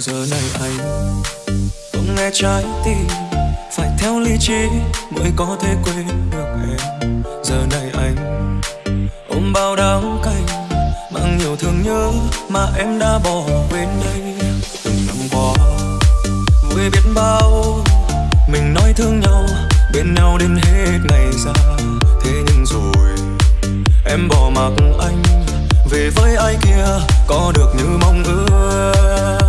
giờ này anh không nghe trái tim. Phải theo lý trí mới có thể quên được em. Giờ này anh ôm bao đắng cay, mang nhiều thương nhớ mà em đã bỏ quên đây. Từng năm qua vui biết bao, mình nói thương nhau, bên nhau đến hết ngày ra thế nhưng rồi, em bỏ mặc anh, về với ai kia có được như mong ước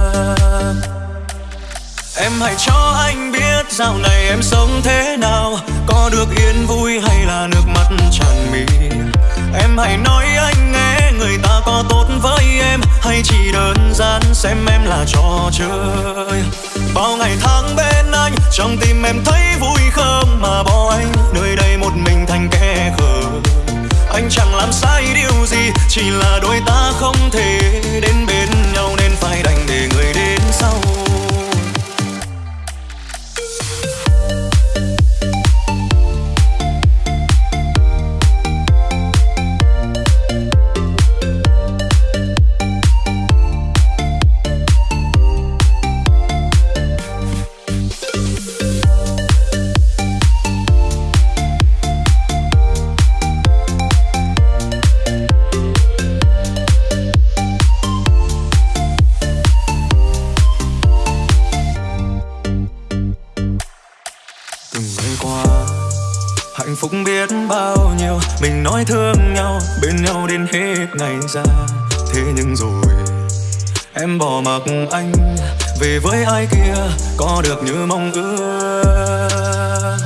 em hãy cho anh biết dạo này em sống thế nào. Có được yên vui hay là nước mắt tràn mi em hãy nói anh nghe, người ta có tốt với em. Hay chỉ đơn giản xem em là trò chơi? Bao ngày tháng bên anh, trong tim em thấy vui không? Mà bỏ anh nơi đây một mình thành kẻ khờ. Anh chẳng làm sai điều gì, chỉ là đôi ta không thể đến Những ngày qua. Hạnh phúc biết bao nhiêu, mình nói thương nhau, bên nhau đến hết ngày ra. Thế nhưng rồi, em bỏ mặc anh, về với ai kia có được như mong ước?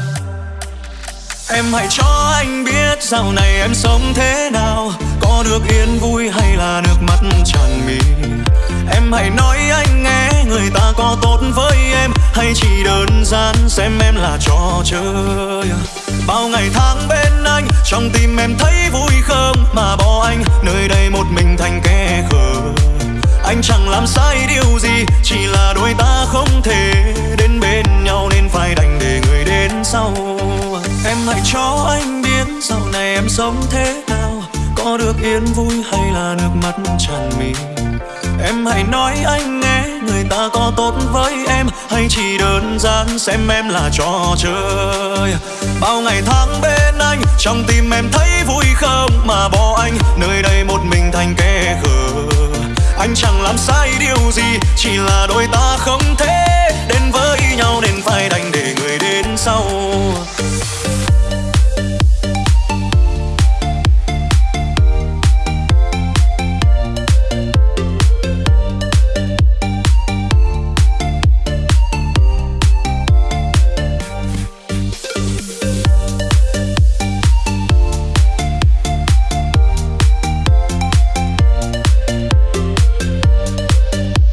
Em hãy cho anh biết dạo này em sống thế nào, có được yên vui hay là nước mắt tràn mi em hãy nói anh nghe người ta có tốt với em, hay chỉ đơn giản xem em là trò chơi? Bao ngày tháng bên anh, trong tim em thấy vui không mà bỏ anh nơi đây một mình thành kẻ khờ. Anh chẳng làm sai điều gì, chỉ là đôi ta không thể đến bên nhau nên phải đành để người đến sau. Em hãy cho anh biết dạo này em sống thế nào, có được yên vui hay là nước mắt tràn mi. Em hãy nói anh nghe, người ta có tốt với em, Hay chỉ đơn giản xem em là trò chơi? Bao ngày tháng bên anh, trong tim em thấy vui không? Mà bỏ anh nơi đây một mình thành kẻ khờ. Anh chẳng làm sai điều gì, chỉ là đôi ta không thể Đến với nhau nên phải đành để người đến sau